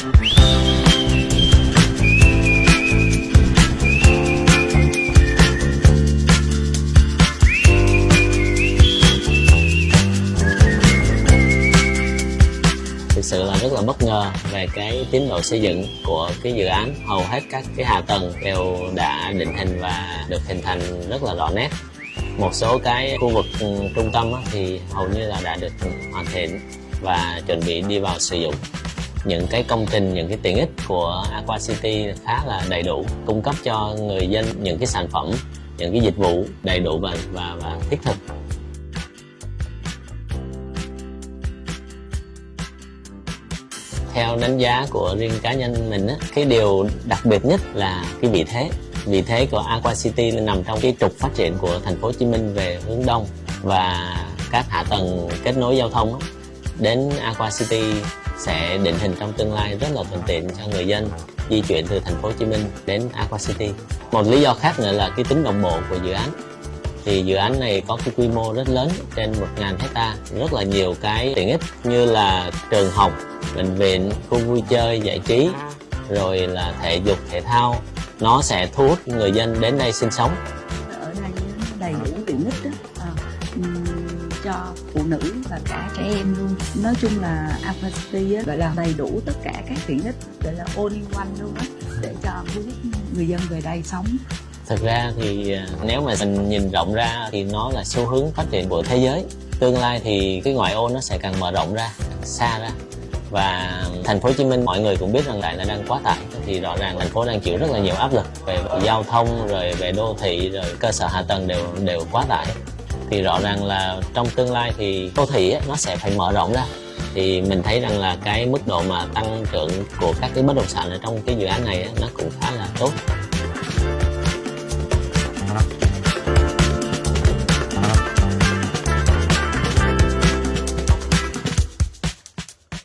thực sự là rất là bất ngờ về cái tiến độ xây dựng của cái dự án. Hầu hết các cái hạ tầng đều đã định hình và được hình thành rất là rõ nét. Một số cái khu vực ừ, trung tâm thì hầu như là đã được hoàn thiện và chuẩn bị đi vào sử dụng những cái công trình những cái tiện ích của Aqua City khá là đầy đủ cung cấp cho người dân những cái sản phẩm những cái dịch vụ đầy đủ và và, và thiết thực. Theo đánh giá của riêng cá nhân mình á, cái điều đặc biệt nhất là cái vị thế. Vị thế của Aqua City nằm trong cái trục phát triển của thành phố Hồ Chí Minh về hướng đông và các hạ tầng kết nối giao thông á, đến Aqua City sẽ định hình trong tương lai rất là thuận tiện cho người dân di chuyển từ thành phố Hồ Chí Minh đến Aqua City. Một lý do khác nữa là cái tính đồng bộ của dự án. Thì dự án này có cái quy mô rất lớn trên 1.000 hecta, rất là nhiều cái tiện ích như là trường học, bệnh viện, khu vui chơi, giải trí, rồi là thể dục, thể thao. Nó sẽ thu hút người dân đến đây sinh sống cho phụ nữ và cả trẻ em luôn nói chung là Aqua á, gọi là đầy đủ tất cả các tiện ích gọi là all in one luôn á để cho thu hút người dân về đây sống Thực ra thì à, nếu mà mình nhìn rộng ra thì nó là xu hướng phát triển của thế giới. Tương lai thì cái ngoại ô nó sẽ càng mở rộng ra, xa ra. Và thành phố Hồ Chí Minh mọi người cũng biết rằng lại là đang quá tải thì rõ ràng thành phố đang chịu rất là nhiều áp lực về giao thông rồi về đô thị rồi cơ sở hạ tầng đều đều quá tải. Thì rõ ràng là trong tương lai thì đô thị nó sẽ phải mở rộng ra. Thì mình thấy rằng là cái mức độ mà tăng trưởng của các cái bất động sản ở trong cái dự án này nó cũng khá là tốt.